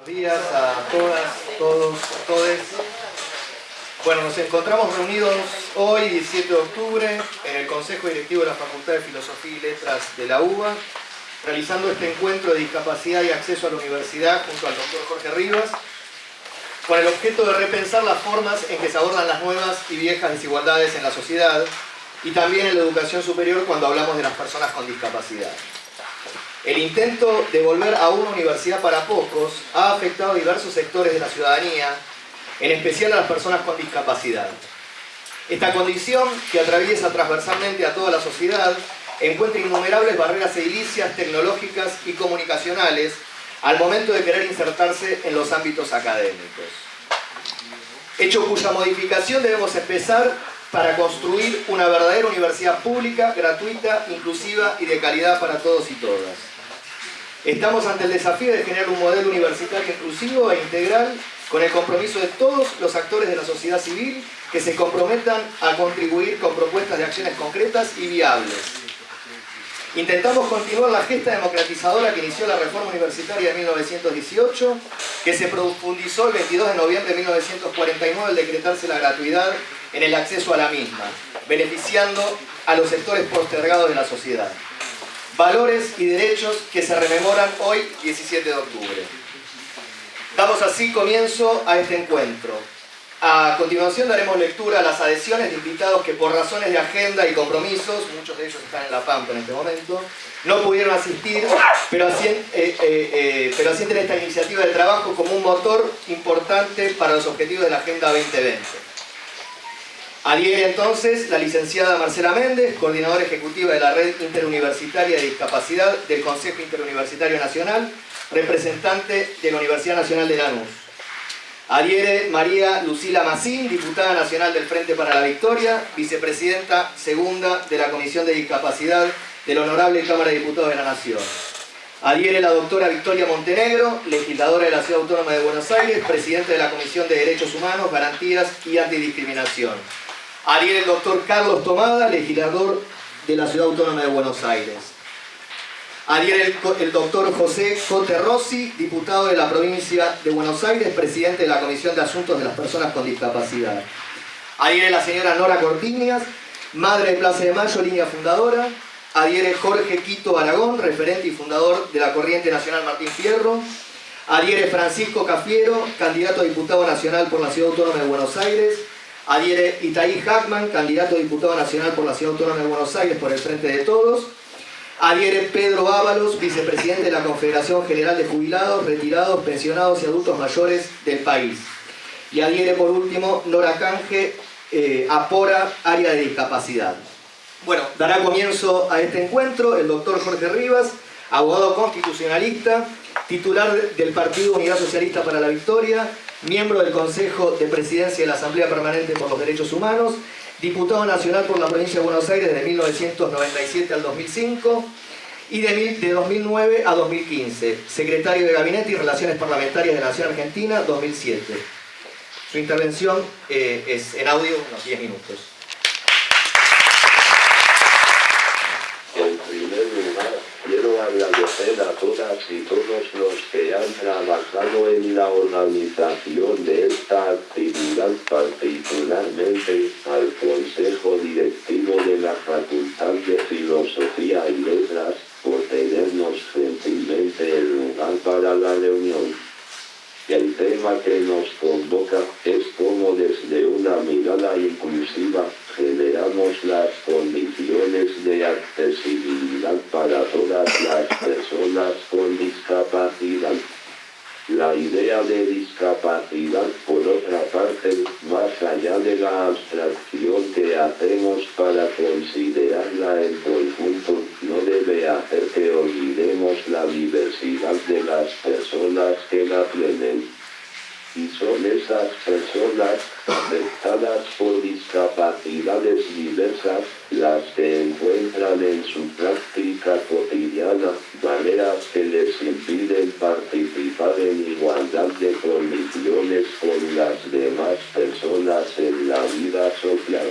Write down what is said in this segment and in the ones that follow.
Buenos días a todas, todos, todes. Bueno, nos encontramos reunidos hoy, 17 de octubre, en el Consejo Directivo de la Facultad de Filosofía y Letras de la UBA, realizando este encuentro de discapacidad y acceso a la universidad junto al doctor Jorge Rivas, con el objeto de repensar las formas en que se abordan las nuevas y viejas desigualdades en la sociedad y también en la educación superior cuando hablamos de las personas con discapacidad. El intento de volver a una universidad para pocos ha afectado a diversos sectores de la ciudadanía, en especial a las personas con discapacidad. Esta condición, que atraviesa transversalmente a toda la sociedad, encuentra innumerables barreras edilicias, tecnológicas y comunicacionales al momento de querer insertarse en los ámbitos académicos. Hecho cuya modificación debemos empezar para construir una verdadera universidad pública, gratuita, inclusiva y de calidad para todos y todas. Estamos ante el desafío de generar un modelo universitario inclusivo e integral con el compromiso de todos los actores de la sociedad civil que se comprometan a contribuir con propuestas de acciones concretas y viables. Intentamos continuar la gesta democratizadora que inició la reforma universitaria de 1918, que se profundizó el 22 de noviembre de 1949 al decretarse la gratuidad en el acceso a la misma, beneficiando a los sectores postergados de la sociedad. Valores y derechos que se rememoran hoy, 17 de octubre. Damos así comienzo a este encuentro. A continuación daremos lectura a las adhesiones de invitados que por razones de agenda y compromisos, muchos de ellos están en La Pampa en este momento, no pudieron asistir, pero, eh, eh, eh, asienten esta iniciativa de trabajo como un motor importante para los objetivos de la Agenda 2020. Adhiere entonces la licenciada Marcela Méndez, coordinadora ejecutiva de la Red Interuniversitaria de Discapacidad del Consejo Interuniversitario Nacional, representante de la Universidad Nacional de Lanús. Adhiere María Lucila Macín, diputada nacional del Frente para la Victoria, vicepresidenta segunda de la Comisión de Discapacidad de la Honorable Cámara de Diputados de la Nación. Adhiere la doctora Victoria Montenegro, legisladora de la Ciudad Autónoma de Buenos Aires, presidente de la Comisión de Derechos Humanos, Garantías y Antidiscriminación. Adhiere el doctor Carlos Tomada, legislador de la Ciudad Autónoma de Buenos Aires. Adhiere el, doctor José Cote Rossi, diputado de la provincia de Buenos Aires, presidente de la Comisión de Asuntos de las Personas con Discapacidad. Adhiere la señora Nora Cortiñas, madre de Plaza de Mayo, línea fundadora. Adhiere Jorge Quito Aragón, referente y fundador de la Corriente Nacional Martín Fierro. Adhiere Francisco Cafiero, candidato a diputado nacional por la Ciudad Autónoma de Buenos Aires. Adhiere Itaí Hackman, candidato a diputado nacional por la Ciudad Autónoma de Buenos Aires por el Frente de Todos. Adhiere Pedro Ábalos, vicepresidente de la Confederación General de Jubilados, Retirados, Pensionados y Adultos Mayores del país. Y adhiere por último Nora Canje, eh, Apora, área de discapacidad. Bueno, dará comienzo a este encuentro el doctor Jorge Rivas, abogado constitucionalista, titular del Partido Unidad Socialista para la Victoria, miembro del Consejo de Presidencia de la Asamblea Permanente por los Derechos Humanos, diputado nacional por la provincia de Buenos Aires de 1997 al 2005 y de, 2009 a 2015, secretario de Gabinete y Relaciones Parlamentarias de la Nación Argentina 2007. Su intervención eh, es en audio unos 10 minutos. agradecer a todas y todos los que han trabajado en la organización de esta actividad, particularmente al Consejo Directivo de la Facultad de Filosofía y Letras, por tenernos gentilmente el lugar para la reunión. El tema que nos convoca es cómo desde una mirada inclusiva generamos las condiciones de accesibilidad para todas las personas con discapacidad. La idea de discapacidad, por otra parte, más allá de la abstracción que hacemos para considerarla en conjunto, no debe hacer que olvidemos la diversidad de las personas que la tienen y son esas personas afectadas por discapacidades diversas las que encuentran en su práctica cotidiana maneras que les impiden participar en igualdad de condiciones con las demás personas en la vida social.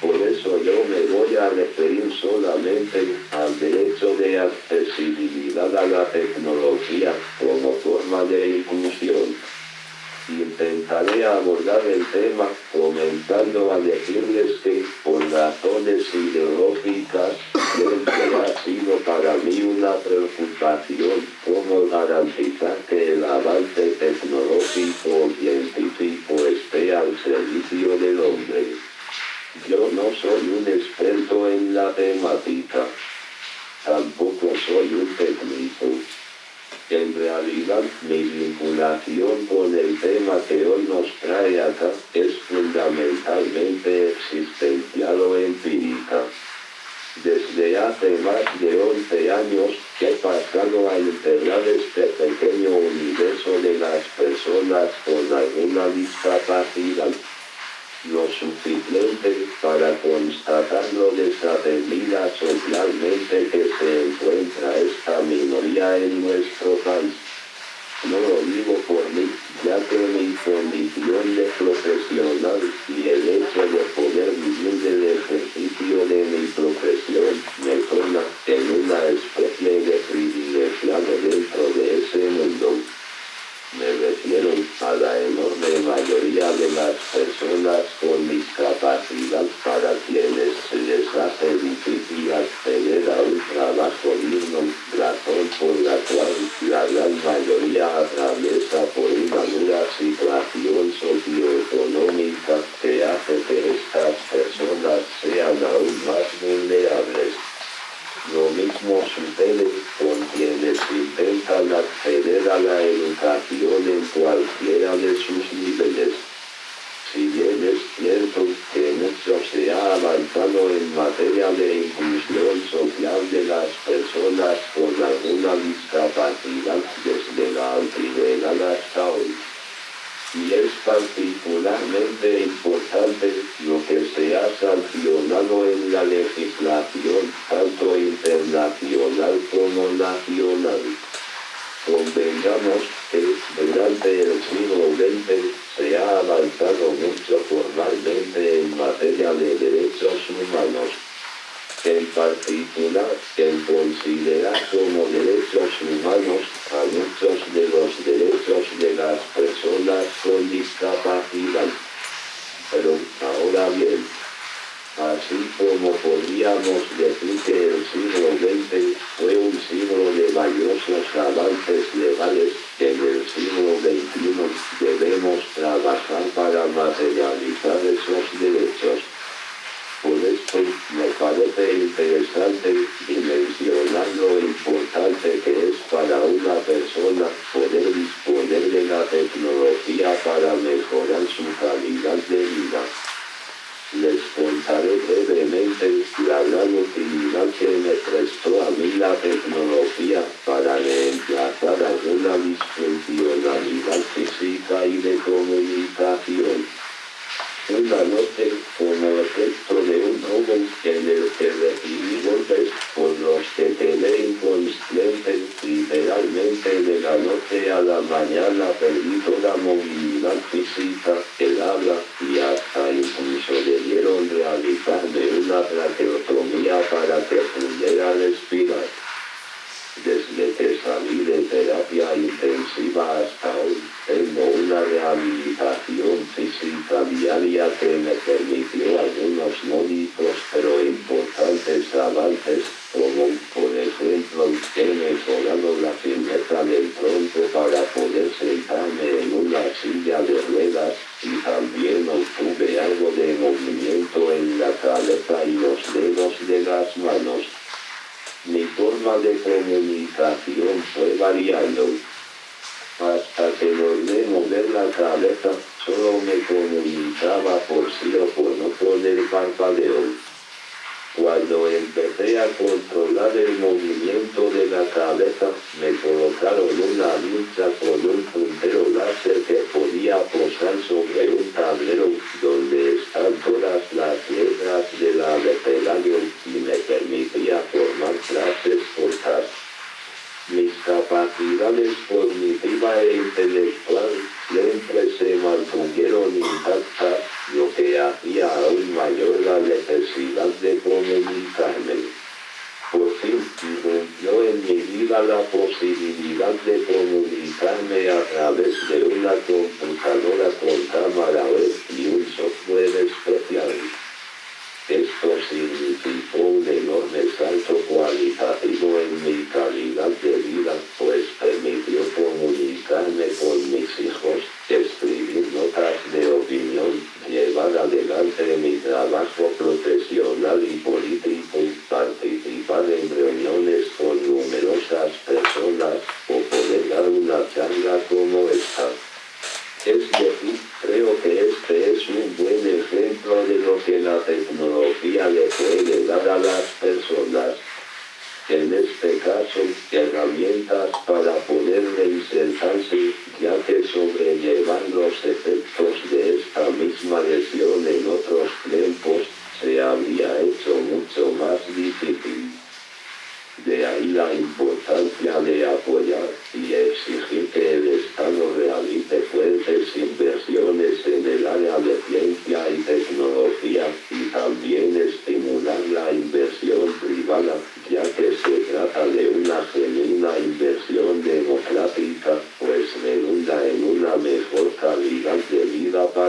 Por eso yo me voy a referir solamente al derecho de de accesibilidad a la tecnología como forma de inclusión. Intentaré abordar el tema comenzando a decirles que, por razones ideológicas, siempre ha sido para mí una preocupación cómo garantizar que el avance tecnológico o científico esté al servicio del hombre. Yo no soy un experto en la temática. Tampoco soy un técnico. En realidad, mi vinculación con el tema que hoy nos trae acá es fundamentalmente existencial o empírica. Desde hace más de 11 años que he pasado a integrar este pequeño universo de las personas con alguna discapacidad lo suficiente para constatar lo desatendida socialmente que se encuentra esta minoría en nuestro país. No lo digo por mí, ya que mi condición de profesional y el hecho de poder vivir del ejercicio de mi profesión me pone en una especie de privilegiado dentro de ese mundo. Acceder a la educación en cualquiera de sus niveles. Si bien es cierto que mucho se ha avanzado en materia de inclusión social de las personas con alguna discapacidad desde la antigüedad hasta hoy, y es particularmente importante lo que se ha sancionado en la legislación, tanto internacional como nacional. almost así como podríamos decir que el siglo XX fue un siglo de valiosos avances legales, en el siglo XXI debemos trabajar para materializar esos derechos. Por esto, me parece interesante dimensionar lo importante que es para una persona poder disponer de la tecnología para mejorar su calidad de финансовый санитар. De comunicación fue variando. Hasta que logré mover la cabeza, solo me comunicaba por sí o por no con el parpadeo. Cuando empecé a controlar el movimiento de la cabeza, me colocaron una lucha la posibilidad de comunicarme a través de una computadora con cámara web y un software especial. Esto significó un enorme salto cualitativo en mi calidad de vida, pues permitió comunicarme con mis hijos, escribir notas de opinión, llevar adelante mi trabajo profesional y político, participar en reuniones con numerosas personas, o poder dar una charla como esta. Es decir, creo que este es un buen ejemplo de lo que la tecnología le puede dar a las personas. En este caso, herramientas para poder reinsertarse, ya que efectos de esta misma lesión en otros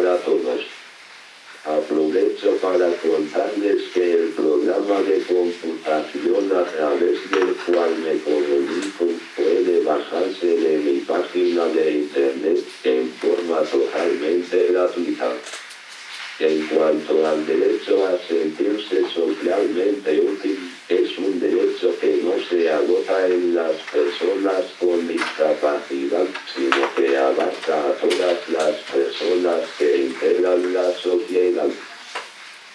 para todos. Aprovecho para contarles que el programa de computación a través del cual me comunico puede bajarse de mi página de internet en forma totalmente gratuita. En cuanto al derecho a sentirse socialmente útil, es un derecho que no se agota en las personas con discapacidad, sino que abarca a todas las personas que integran la sociedad.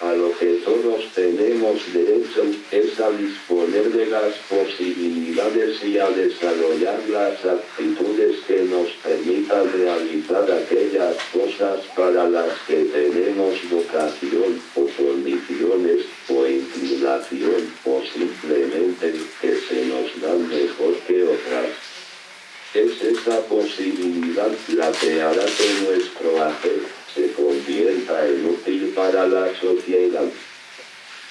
A lo que todos tenemos derecho es a disponer de las posibilidades y a desarrollar las actitudes que nos permitan realizar aquellas cosas para las que tenemos vocación o condiciones o simplemente que se nos dan mejor que otras. Es esa posibilidad la que hará que nuestro hacer se convierta en útil para la sociedad.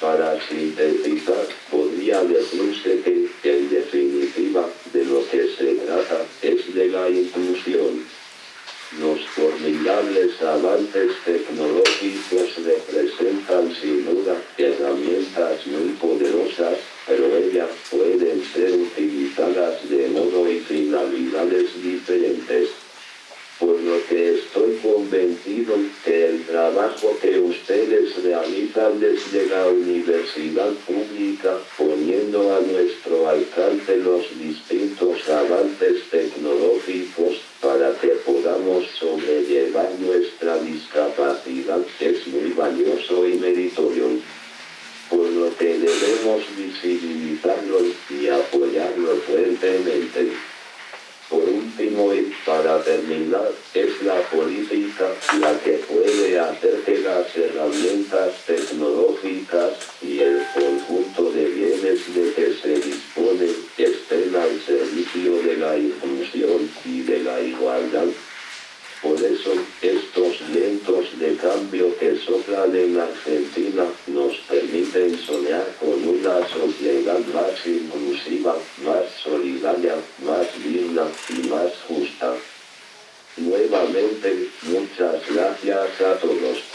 Para sintetizar, podría decirse que, en definitiva, de lo que se trata es de la inclusión. Los formidables avances tecnológicos representan la discapacidad es muy valioso y meritorio. Por lo que debemos visibilizarlo y apoyarlo fuertemente. Por último y para terminar, es la política la que puede hacer que las herramientas tecnológicas y el conjunto de bienes de que se disponen estén al servicio de la inclusión y de la igualdad. Por eso, estos vientos de cambio que soplan en Argentina, nos permiten soñar con una sociedad más inclusiva, más solidaria, más digna y más justa. Nuevamente, muchas gracias a todos.